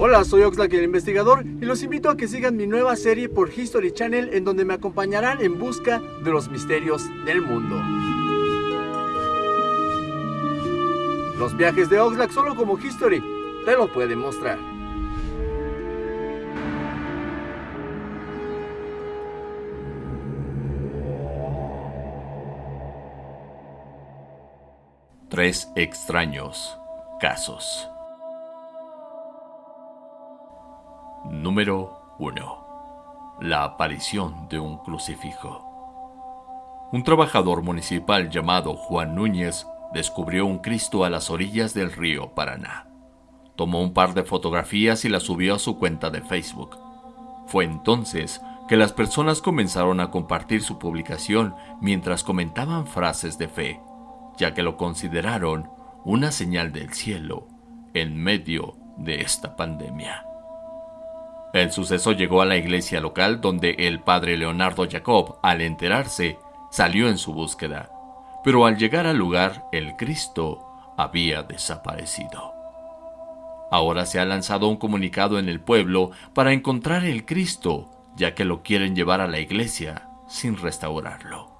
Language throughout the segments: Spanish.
Hola, soy Oxlack el investigador y los invito a que sigan mi nueva serie por History Channel en donde me acompañarán en busca de los misterios del mundo. Los viajes de Oxlack solo como History te lo pueden mostrar. Tres extraños casos. Número 1. La aparición de un crucifijo. Un trabajador municipal llamado Juan Núñez descubrió un Cristo a las orillas del río Paraná. Tomó un par de fotografías y las subió a su cuenta de Facebook. Fue entonces que las personas comenzaron a compartir su publicación mientras comentaban frases de fe, ya que lo consideraron una señal del cielo en medio de esta pandemia. El suceso llegó a la iglesia local donde el padre Leonardo Jacob, al enterarse, salió en su búsqueda, pero al llegar al lugar el Cristo había desaparecido. Ahora se ha lanzado un comunicado en el pueblo para encontrar el Cristo, ya que lo quieren llevar a la iglesia sin restaurarlo.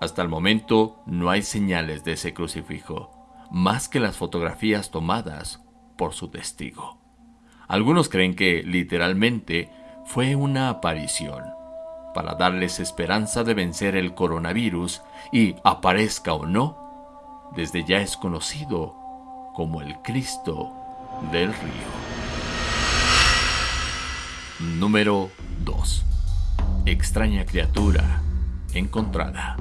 Hasta el momento no hay señales de ese crucifijo, más que las fotografías tomadas por su testigo. Algunos creen que literalmente fue una aparición para darles esperanza de vencer el coronavirus y aparezca o no, desde ya es conocido como el Cristo del río. Número 2. Extraña criatura encontrada.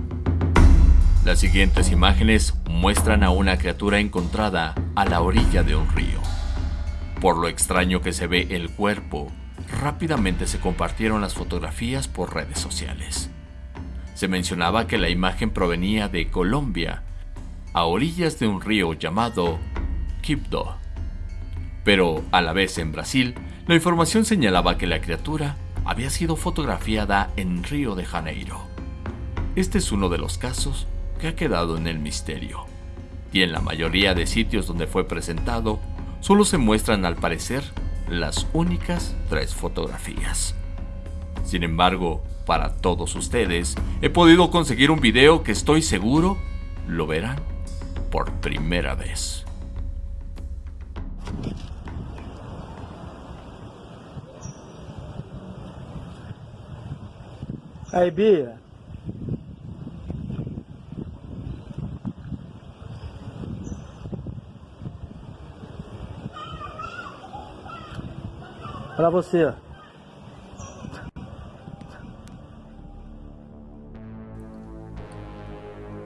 Las siguientes imágenes muestran a una criatura encontrada a la orilla de un río. Por lo extraño que se ve el cuerpo, rápidamente se compartieron las fotografías por redes sociales. Se mencionaba que la imagen provenía de Colombia, a orillas de un río llamado Quibdó. Pero a la vez en Brasil, la información señalaba que la criatura había sido fotografiada en Río de Janeiro. Este es uno de los casos que ha quedado en el misterio. Y en la mayoría de sitios donde fue presentado, solo se muestran al parecer las únicas tres fotografías. Sin embargo, para todos ustedes, he podido conseguir un video que estoy seguro lo verán por primera vez. Hey, Bia.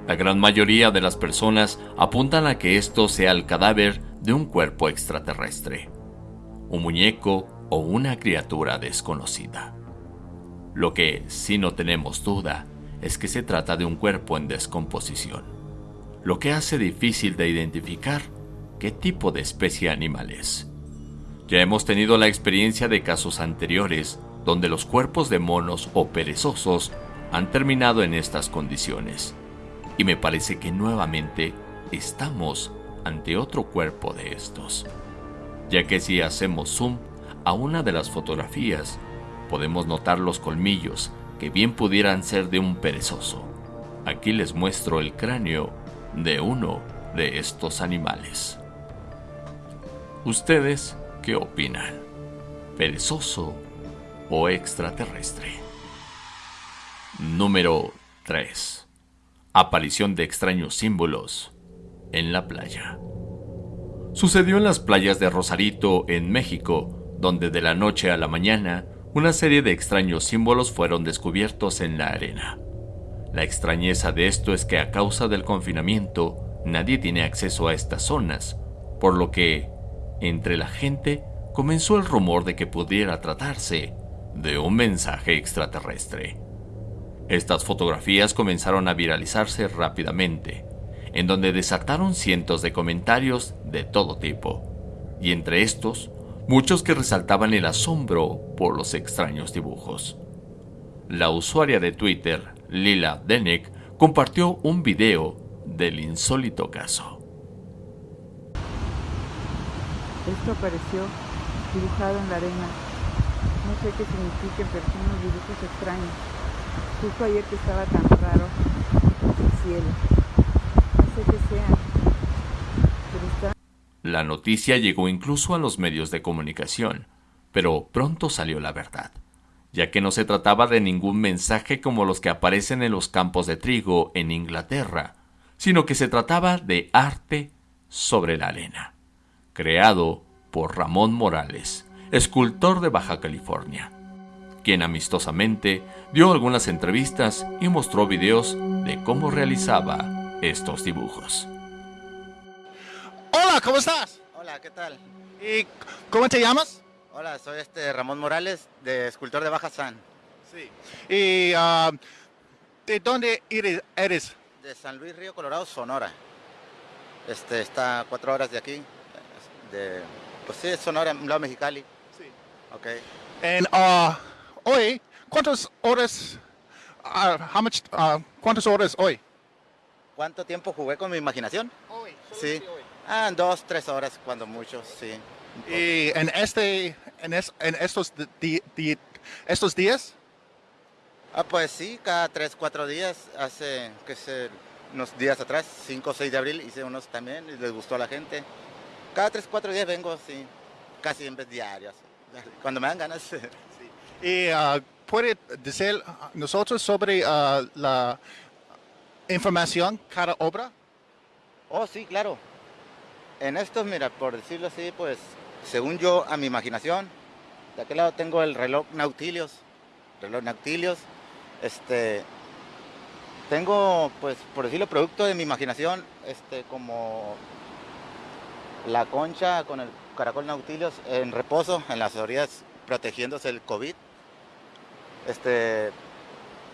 La gran mayoría de las personas apuntan a que esto sea el cadáver de un cuerpo extraterrestre, un muñeco o una criatura desconocida. Lo que sí no tenemos duda es que se trata de un cuerpo en descomposición, lo que hace difícil de identificar qué tipo de especie animal es. Ya hemos tenido la experiencia de casos anteriores donde los cuerpos de monos o perezosos han terminado en estas condiciones. Y me parece que nuevamente estamos ante otro cuerpo de estos. Ya que si hacemos zoom a una de las fotografías, podemos notar los colmillos que bien pudieran ser de un perezoso. Aquí les muestro el cráneo de uno de estos animales. Ustedes ¿Qué opinan? ¿Perezoso o extraterrestre? Número 3. Aparición de extraños símbolos en la playa. Sucedió en las playas de Rosarito, en México, donde de la noche a la mañana una serie de extraños símbolos fueron descubiertos en la arena. La extrañeza de esto es que a causa del confinamiento nadie tiene acceso a estas zonas, por lo que entre la gente comenzó el rumor de que pudiera tratarse de un mensaje extraterrestre. Estas fotografías comenzaron a viralizarse rápidamente, en donde desataron cientos de comentarios de todo tipo, y entre estos, muchos que resaltaban el asombro por los extraños dibujos. La usuaria de Twitter, Lila Denek, compartió un video del insólito caso. Esto apareció dibujado en la arena. No sé qué signifiquen, pero son unos dibujos extraños. Justo ayer que estaba tan raro el cielo. No sé qué sean. Pero está... La noticia llegó incluso a los medios de comunicación, pero pronto salió la verdad, ya que no se trataba de ningún mensaje como los que aparecen en los campos de trigo en Inglaterra, sino que se trataba de arte sobre la arena, creado por Ramón Morales, escultor de Baja California, quien amistosamente dio algunas entrevistas y mostró videos de cómo realizaba estos dibujos. Hola, ¿cómo estás? Hola, ¿qué tal? ¿Y cómo te llamas? Hola, soy este Ramón Morales, de escultor de Baja San, Sí. ¿Y ah, de dónde eres? eres? de San Luis Río Colorado, Sonora. Este está a cuatro horas de aquí. De, pues sí, Sonora, lado Mexicali. Sí. Ok. And, ah, hoy, ¿cuántas horas? ah, how much, ah, ¿Cuántas horas hoy? ¿Cuánto tiempo jugué con mi imaginación? Hoy. Sí. Ah, en dos, tres horas, cuando mucho, sí. ¿Y en, este, en, es- en estos, di- di- estos días? Ah, pues sí, cada tres, cuatro días, hace, qué sé, unos días atrás, 5 o 6 de abril, hice unos también y les gustó a la gente. Cada tres, cuatro días vengo, sí, casi en vez diarios, cuando me dan ganas. ¿Y ah, puede decir nosotros sobre ah, la información cada obra? Oh, sí, claro. En estos, mira, por decirlo así, pues, según yo, a mi imaginación, de aquel lado tengo el reloj Nautilius, reloj Nautilius, este, tengo, pues, por decirlo, producto de mi imaginación, este, como la concha con el caracol Nautilius en reposo en las orillas, protegiéndose del COVID. Este,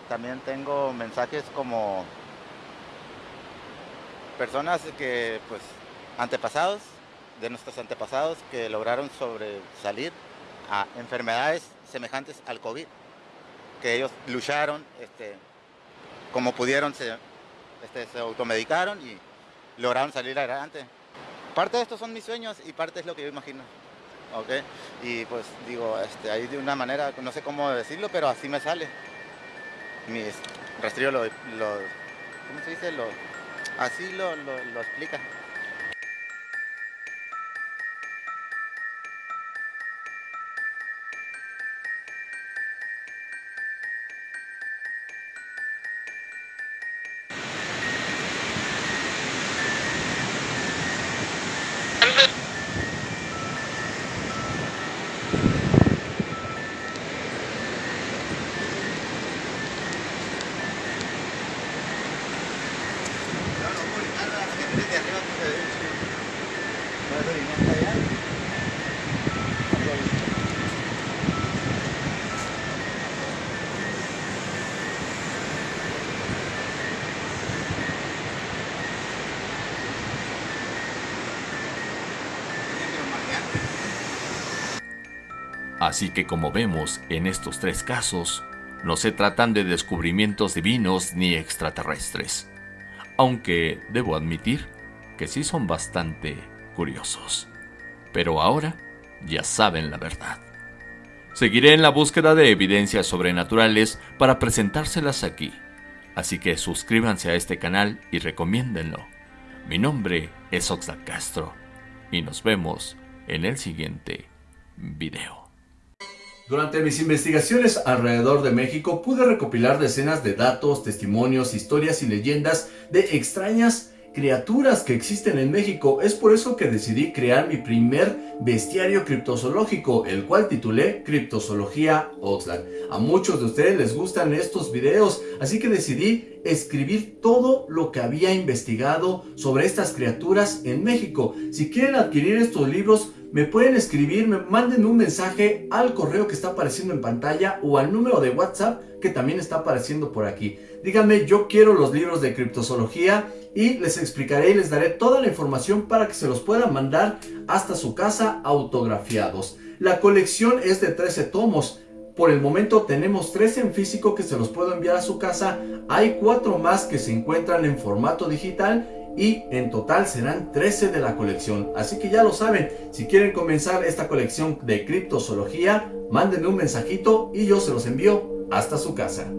también tengo mensajes como personas que, pues, antepasados, de nuestros antepasados, que lograron sobresalir a enfermedades semejantes al COVID, que ellos lucharon, este, como pudieron, se, este, se automedicaron y lograron salir adelante. Parte de estos son mis sueños y parte es lo que yo imagino. ¿ok? Y pues digo, este, ahí de una manera, no sé cómo decirlo, pero así me sale. Mi rastrillo lo, ¿cómo se dice? Lo, así lo, lo explica. Así que como vemos en estos tres casos, no se tratan de descubrimientos divinos ni extraterrestres, aunque debo admitir que sí son bastante curiosos. Pero ahora ya saben la verdad. Seguiré en la búsqueda de evidencias sobrenaturales para presentárselas aquí, así que suscríbanse a este canal y recomiéndenlo. Mi nombre es Oxlack Castro y nos vemos en el siguiente video. Durante mis investigaciones alrededor de México pude recopilar decenas de datos, testimonios, historias y leyendas de extrañas criaturas que existen en México. Es por eso que decidí crear mi primer bestiario criptozoológico, el cual titulé Criptozoología Oxlack. A muchos de ustedes les gustan estos videos, así que decidí escribir todo lo que había investigado sobre estas criaturas en México. Si quieren adquirir estos libros, me pueden escribir, me manden un mensaje al correo que está apareciendo en pantalla o al número de WhatsApp que también está apareciendo por aquí. Díganme, yo quiero los libros de criptozoología y les explicaré y les daré toda la información para que se los puedan mandar hasta su casa autografiados. La colección es de 13 tomos. Por el momento tenemos 13 en físico que se los puedo enviar a su casa. Hay 4 más que se encuentran en formato digital y en total serán 13 de la colección. Así que ya lo saben, si quieren comenzar esta colección de criptozoología, mándenme un mensajito y yo se los envío hasta su casa.